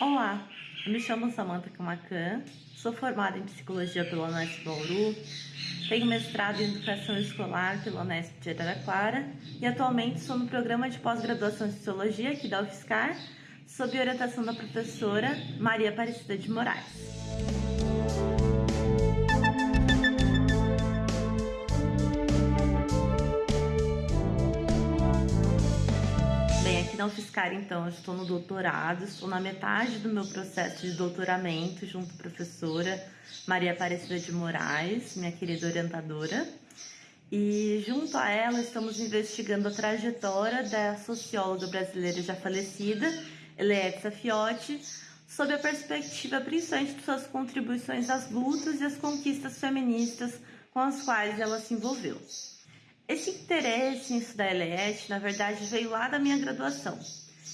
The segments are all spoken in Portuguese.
Olá, eu me chamo Samantha Camacan, sou formada em Psicologia pela Unesp Bauru, tenho mestrado em Educação Escolar pela Unesp de Araraquara e atualmente sou no programa de pós-graduação em Sociologia aqui da UFSCar, sob orientação da professora Maria Aparecida de Moraes. UFSCar, então, eu estou no doutorado, estou na metade do meu processo de doutoramento, junto à professora Maria Aparecida de Moraes, minha querida orientadora. E junto a ela estamos investigando a trajetória da socióloga brasileira já falecida, Eleetza Fiotti, sob a perspectiva principalmente de suas contribuições às lutas e às conquistas feministas com as quais ela se envolveu. Esse interesse em estudar LES, na verdade, veio lá da minha graduação.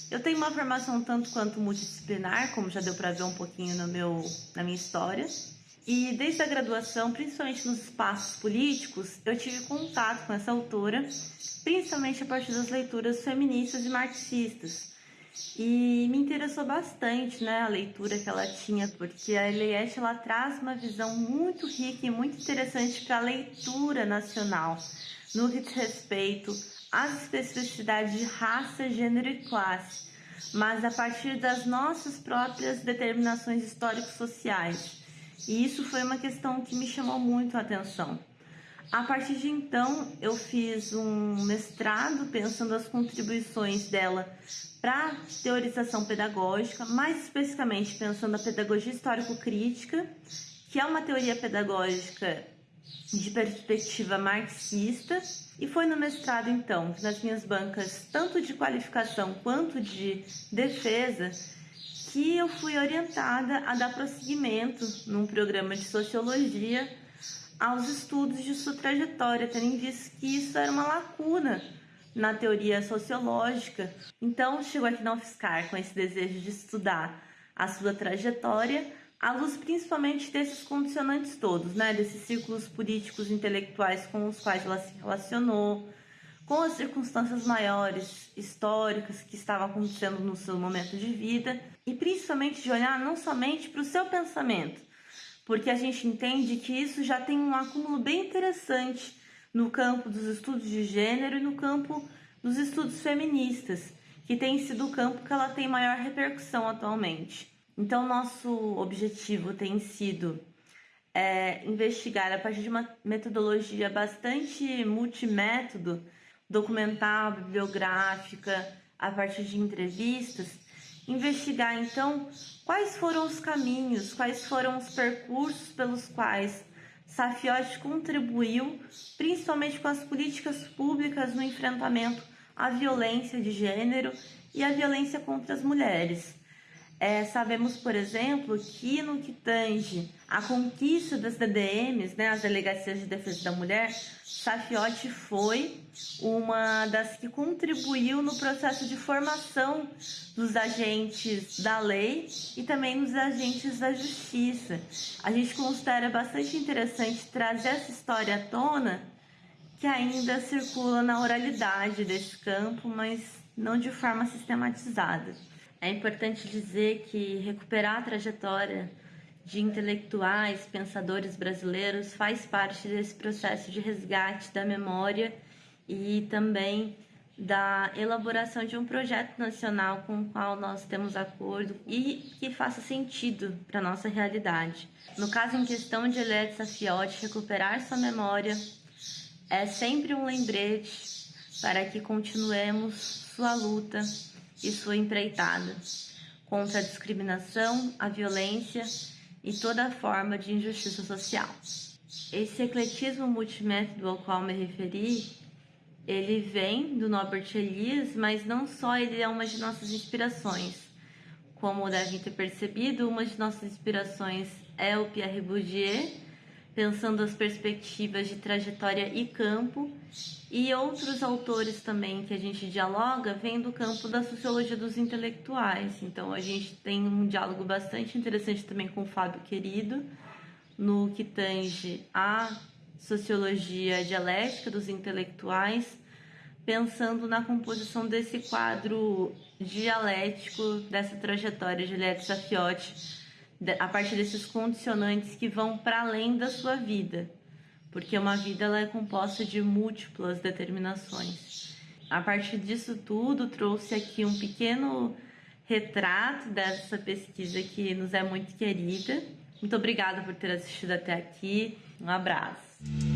Eu tenho uma formação tanto quanto multidisciplinar, como já deu para ver um pouquinho no meu, na minha história. E desde a graduação, principalmente nos espaços políticos, eu tive contato com essa autora, principalmente a partir das leituras feministas e marxistas. E me interessou bastante, né, a leitura que ela tinha, porque a Eliette ela traz uma visão muito rica e muito interessante para a leitura nacional no que diz respeito às especificidades de raça, gênero e classe, mas a partir das nossas próprias determinações históricos-sociais. E isso foi uma questão que me chamou muito a atenção. A partir de então, eu fiz um mestrado pensando as contribuições dela para teorização pedagógica, mais especificamente pensando a pedagogia histórico-crítica, que é uma teoria pedagógica de perspectiva marxista e foi no mestrado então que nas minhas bancas tanto de qualificação quanto de defesa que eu fui orientada a dar prosseguimento num programa de sociologia aos estudos de sua trajetória, tendo em vista que isso era uma lacuna na teoria sociológica. Então, chegou aqui na UFSCar com esse desejo de estudar a sua trajetória à luz principalmente desses condicionantes todos, né, desses círculos políticos intelectuais com os quais ela se relacionou, com as circunstâncias maiores históricas que estavam acontecendo no seu momento de vida e principalmente de olhar não somente para o seu pensamento, porque a gente entende que isso já tem um acúmulo bem interessante no campo dos estudos de gênero e no campo dos estudos feministas, que tem sido o campo que ela tem maior repercussão atualmente. Então, nosso objetivo tem sido é, investigar a partir de uma metodologia bastante multimétodo, documental, bibliográfica, a partir de entrevistas, investigar então quais foram os caminhos, quais foram os percursos pelos quais Safiotti contribuiu, principalmente com as políticas públicas no enfrentamento à violência de gênero e à violência contra as mulheres. É, sabemos, por exemplo, que no que tange a conquista das DDMs, né, as Delegacias de Defesa da Mulher, Safiotti foi uma das que contribuiu no processo de formação dos agentes da lei e também dos agentes da justiça. A gente considera bastante interessante trazer essa história à tona, que ainda circula na oralidade desse campo, mas não de forma sistematizada. É importante dizer que recuperar a trajetória de intelectuais, pensadores brasileiros faz parte desse processo de resgate da memória e também da elaboração de um projeto nacional com o qual nós temos acordo e que faça sentido para a nossa realidade. No caso em questão de Eliette Safiotti, recuperar sua memória é sempre um lembrete para que continuemos sua luta e sua empreitada contra a discriminação, a violência e toda forma de injustiça social. Esse ecletismo multimétodo ao qual me referi, ele vem do Norbert Elias, mas não só ele é uma de nossas inspirações. Como devem ter percebido, uma de nossas inspirações é o Pierre Bourdieu, pensando as perspectivas de trajetória e campo, e outros autores também que a gente dialoga vêm do campo da sociologia dos intelectuais. Então a gente tem um diálogo bastante interessante também com o Fábio Querido, no que tange a sociologia dialética dos intelectuais, pensando na composição desse quadro dialético dessa trajetória de Juliette Safiotti, a partir desses condicionantes que vão para além da sua vida, porque uma vida ela é composta de múltiplas determinações. A partir disso tudo, trouxe aqui um pequeno retrato dessa pesquisa que nos é muito querida. Muito obrigada por ter assistido até aqui. Um abraço.